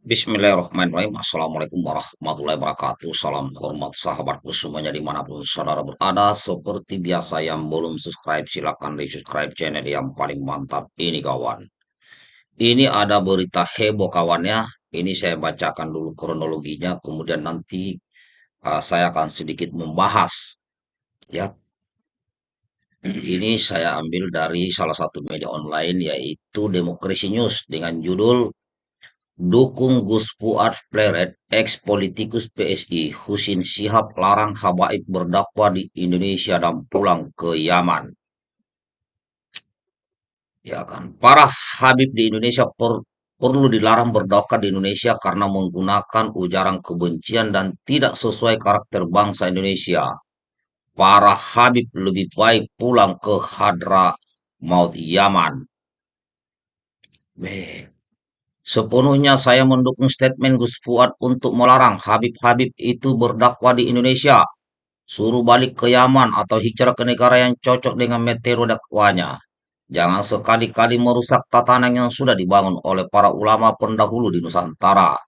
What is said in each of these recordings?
Bismillahirrahmanirrahim. Assalamualaikum warahmatullahi wabarakatuh. Salam hormat sahabatku semuanya di mana pun saudara berada. Seperti biasa yang belum subscribe silahkan di subscribe channel yang paling mantap ini kawan. Ini ada berita heboh kawannya. Ini saya bacakan dulu kronologinya. Kemudian nanti uh, saya akan sedikit membahas. Ya, ini saya ambil dari salah satu media online yaitu Demokrasi News dengan judul Dukung Gus Fuad Pleret, ex-politikus PSI, Husin Sihab larang habaib berdakwah di Indonesia dan pulang ke Yaman. Ya kan, para habib di Indonesia per, perlu dilarang berdakwah di Indonesia karena menggunakan ujaran kebencian dan tidak sesuai karakter bangsa Indonesia. Para habib lebih baik pulang ke Hadra Maut Yaman. Beh, Sepenuhnya saya mendukung statement Gus Fuad untuk melarang Habib-Habib itu berdakwah di Indonesia. Suruh balik ke Yaman atau hijrah ke negara yang cocok dengan metode dakwahnya. Jangan sekali-kali merusak tatanan yang sudah dibangun oleh para ulama pendahulu di Nusantara.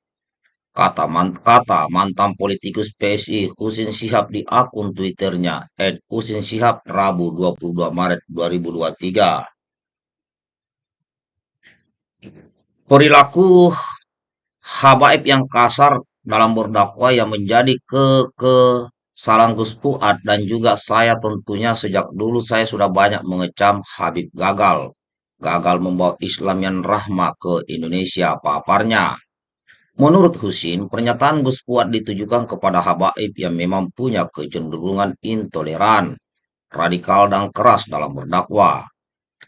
Kata, man, kata mantan politikus PSI Husin Sihab di akun Twitternya, Ed Husin Sihab, Rabu 22 Maret 2023. Perilaku habaib yang kasar dalam berdakwah yang menjadi ke kesalahan Gus Fuad dan juga saya tentunya sejak dulu saya sudah banyak mengecam Habib gagal. Gagal membawa Islam yang rahmah ke Indonesia paparnya. Menurut Husin, pernyataan Gus Fuad ditujukan kepada habaib yang memang punya kecenderungan intoleran, radikal dan keras dalam berdakwah.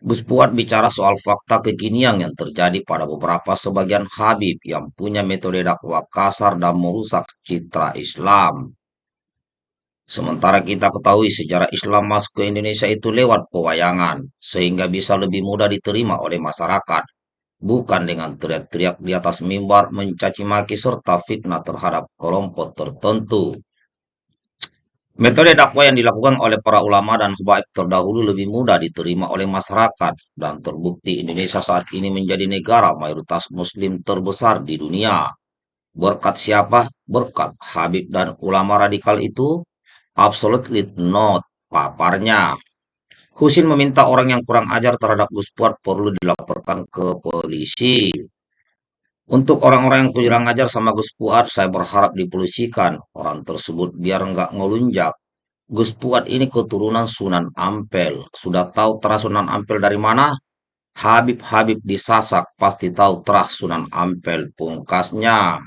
Gus Fuad bicara soal fakta kekinian yang terjadi pada beberapa sebagian Habib yang punya metode dakwah kasar dan merusak citra Islam. Sementara kita ketahui sejarah Islam masuk ke Indonesia itu lewat pewayangan, sehingga bisa lebih mudah diterima oleh masyarakat, bukan dengan teriak-teriak di atas mimbar mencaci maki serta fitnah terhadap kelompok tertentu. Metode dakwah yang dilakukan oleh para ulama dan habaib terdahulu lebih mudah diterima oleh masyarakat dan terbukti Indonesia saat ini menjadi negara mayoritas muslim terbesar di dunia. Berkat siapa? Berkat Habib dan ulama radikal itu? Absolutely not. Paparnya. Husin meminta orang yang kurang ajar terhadap Gus perlu dilaporkan ke polisi. Untuk orang-orang yang kurang ajar sama Gus Fuad, saya berharap dipolisikan orang tersebut biar nggak ngelunjak. Gus Fuad ini keturunan Sunan Ampel. Sudah tahu terah Sunan Ampel dari mana? Habib-habib di Sasak pasti tahu terah Sunan Ampel pungkasnya.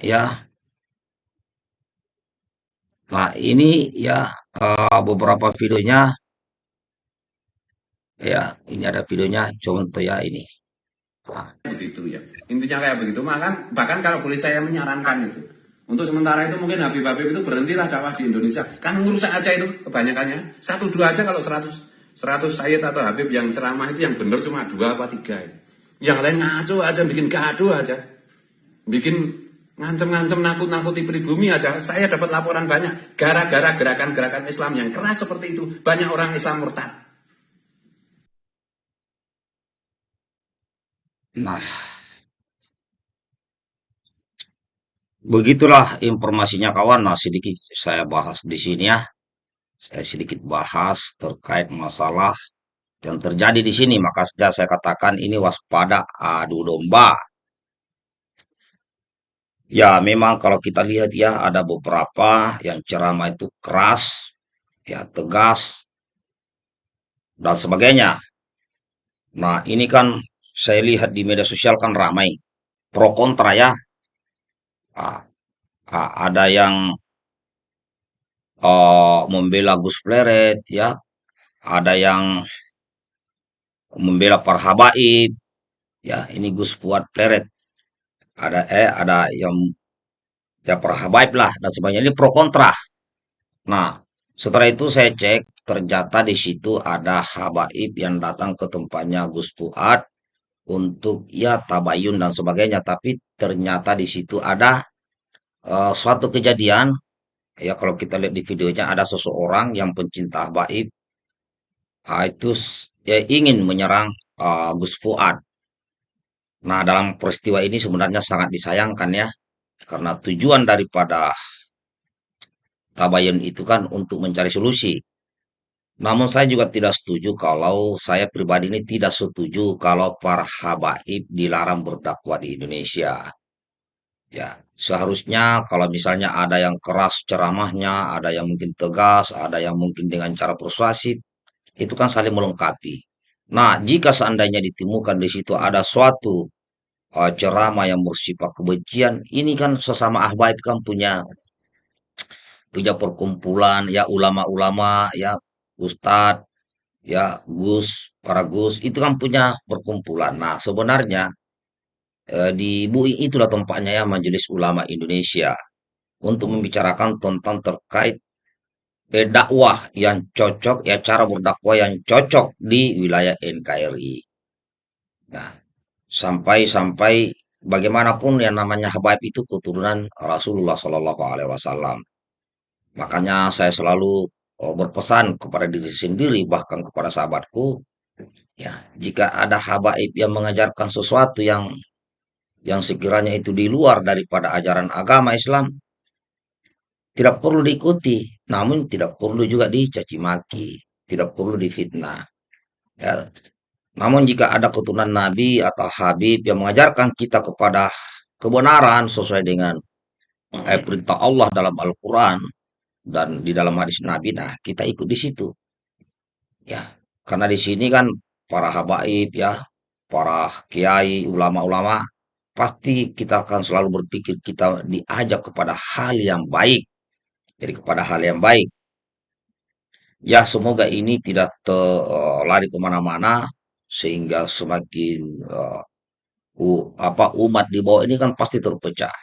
Ya, nah ini ya uh, beberapa videonya. Ya, ini ada videonya. Contoh ya ini. Nah, begitu ya. Intinya kayak begitu makan bahkan kalau boleh saya menyarankan itu untuk sementara itu mungkin Habib Habib itu berhentilah dakwah di Indonesia. Kan ngurusak aja itu kebanyakannya. Satu dua aja kalau seratus seratus Sayyid atau Habib yang ceramah itu yang benar cuma dua apa tiga yang lain ngaco aja bikin gaduh aja. Bikin ngancem-ngancem nakut-nakuti pribumi aja. Saya dapat laporan banyak gara-gara gerakan-gerakan Islam yang keras seperti itu. Banyak orang Islam murtad nah Begitulah informasinya kawan. Nah, sedikit saya bahas di sini ya. Saya sedikit bahas terkait masalah yang terjadi di sini. Maka sejak saya katakan ini waspada adu domba. Ya, memang kalau kita lihat ya ada beberapa yang ceramah itu keras, ya tegas dan sebagainya. Nah, ini kan saya lihat di media sosial kan ramai pro kontra ya. Ah, ah, ada yang uh, membela Gus Pleret ya, ada yang membela para habaib ya, ini Gus Fuad Pleret. Ada eh ada yang ya para habaib lah dan sebagainya ini pro kontra. Nah, setelah itu saya cek ternyata di situ ada habaib yang datang ke tempatnya Gus Fuad untuk ya tabayun dan sebagainya, tapi ternyata di situ ada uh, suatu kejadian. Ya kalau kita lihat di videonya ada seseorang yang pencinta habaib. Ah, itu ya ingin menyerang uh, Gus Fuad. Nah, dalam peristiwa ini sebenarnya sangat disayangkan ya, karena tujuan daripada tabayun itu kan untuk mencari solusi. Namun saya juga tidak setuju kalau saya pribadi ini tidak setuju kalau para habaib dilarang berdakwah di Indonesia. Ya, seharusnya kalau misalnya ada yang keras ceramahnya, ada yang mungkin tegas, ada yang mungkin dengan cara persuasif, itu kan saling melengkapi. Nah, jika seandainya ditemukan di situ ada suatu eh, ceramah yang bersifat kebencian, ini kan sesama ahbaib kan punya punya perkumpulan ya ulama-ulama ya ustadz ya gus para gus itu kan punya perkumpulan. Nah, sebenarnya eh, di BUI itulah tempatnya ya Majelis Ulama Indonesia untuk membicarakan tentang terkait eh, dakwah yang cocok ya cara berdakwah yang cocok di wilayah NKRI. Nah, sampai-sampai bagaimanapun yang namanya habaib itu keturunan Rasulullah Shallallahu Alaihi Wasallam. Makanya saya selalu oh, berpesan kepada diri sendiri bahkan kepada sahabatku, ya jika ada habaib yang mengajarkan sesuatu yang yang sekiranya itu di luar daripada ajaran agama Islam, tidak perlu diikuti, namun tidak perlu juga dicaci maki, tidak perlu difitnah. Ya, namun jika ada keturunan Nabi atau Habib yang mengajarkan kita kepada kebenaran sesuai dengan eh, perintah Allah dalam Al-Quran dan di dalam hadis Nabi, nah kita ikut di situ. Ya, karena di sini kan para habaib ya, para kiai, ulama-ulama, pasti kita akan selalu berpikir kita diajak kepada hal yang baik. Jadi kepada hal yang baik. Ya, semoga ini tidak terlari ke mana-mana sehingga semakin eh, u- apa umat di bawah ini kan pasti terpecah.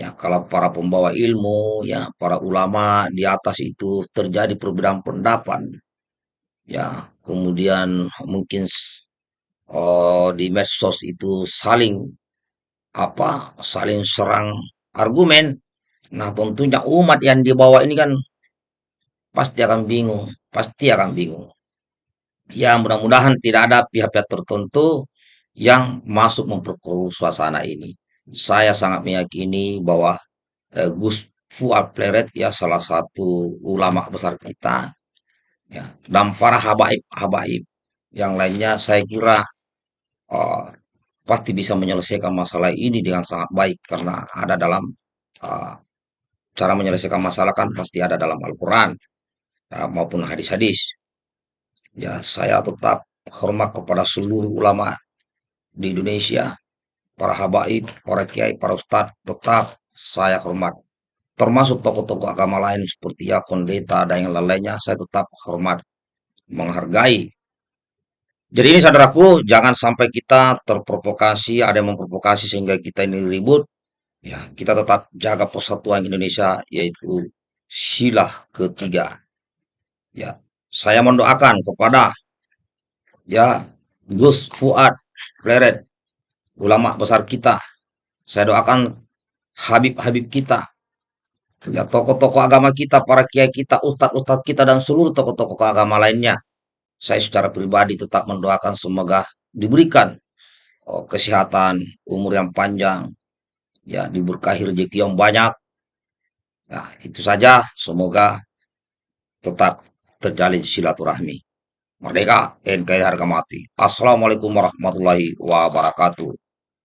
Ya, kalau para pembawa ilmu, ya, para ulama di atas itu terjadi perbedaan pendapat. Ya, kemudian mungkin oh, di medsos itu saling apa saling serang argumen. Nah, tentunya umat yang di bawah ini kan pasti akan bingung, pasti akan bingung. Ya, mudah-mudahan tidak ada pihak-pihak tertentu yang masuk memperkeruh suasana ini. Saya sangat meyakini bahwa eh, Gus Fuad Pleret ya salah satu ulama besar kita ya dan para habaib-habaib yang lainnya saya kira eh, pasti bisa menyelesaikan masalah ini dengan sangat baik karena ada dalam uh, cara menyelesaikan masalah kan pasti ada dalam Al-Quran uh, maupun hadis-hadis. Ya, saya tetap hormat kepada seluruh ulama di Indonesia, para habaib, para kiai, para ustadz, tetap saya hormat. Termasuk tokoh-tokoh agama lain seperti ya pendeta dan yang lainnya, saya tetap hormat, menghargai. Jadi ini saudaraku, jangan sampai kita terprovokasi, ada yang memprovokasi sehingga kita ini ribut. Ya, kita tetap jaga persatuan Indonesia yaitu sila ketiga. Ya, saya mendoakan kepada ya Gus Fuad Pleret, ulama besar kita. Saya doakan Habib-Habib kita, ya tokoh-tokoh agama kita, para kiai kita, ustadz-ustadz kita dan seluruh tokoh-tokoh agama lainnya. Saya secara pribadi tetap mendoakan semoga diberikan oh, kesehatan, umur yang panjang, ya diberkahi rezeki yang banyak. Nah, itu saja. Semoga tetap terjalin silaturahmi. Merdeka, NKRI harga mati. Assalamualaikum warahmatullahi wabarakatuh.